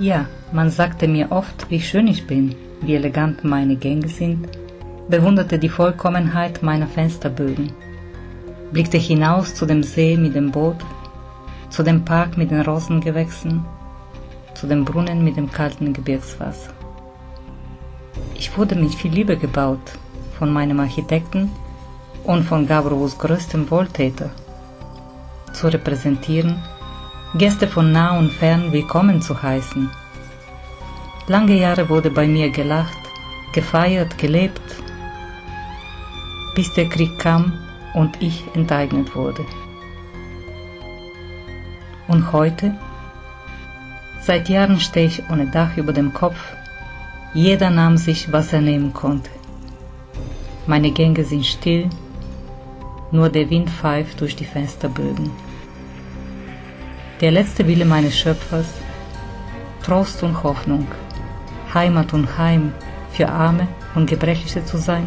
Ja, man sagte mir oft, wie schön ich bin, wie elegant meine Gänge sind, bewunderte die Vollkommenheit meiner Fensterbögen, blickte hinaus zu dem See mit dem Boot, zu dem Park mit den Rosengewächsen, zu dem Brunnen mit dem kalten Gebirgswasser. Ich wurde mit viel Liebe gebaut von meinem Architekten und von Gavrovs größtem Wohltäter, zu repräsentieren, Gäste von nah und fern willkommen zu heißen. Lange Jahre wurde bei mir gelacht, gefeiert, gelebt, bis der Krieg kam und ich enteignet wurde. Und heute? Seit Jahren stehe ich ohne Dach über dem Kopf. Jeder nahm sich, was er nehmen konnte. Meine Gänge sind still, nur der Wind pfeift durch die Fensterbögen. Der letzte Wille meines Schöpfers, Trost und Hoffnung, Heimat und Heim für Arme und Gebrechliche zu sein,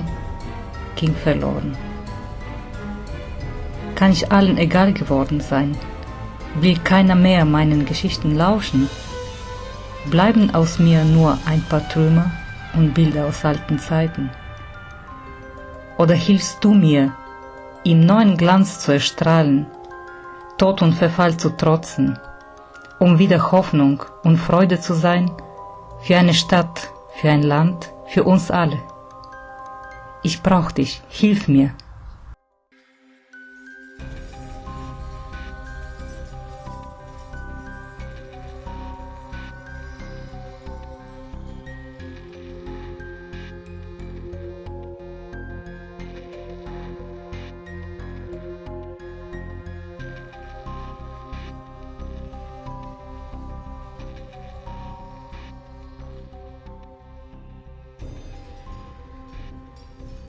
ging verloren. Kann ich allen egal geworden sein? Will keiner mehr meinen Geschichten lauschen? Bleiben aus mir nur ein paar Trümmer und Bilder aus alten Zeiten? Oder hilfst du mir, im neuen Glanz zu erstrahlen, Tod und Verfall zu trotzen, um wieder Hoffnung und Freude zu sein für eine Stadt, für ein Land, für uns alle. Ich brauch dich, hilf mir.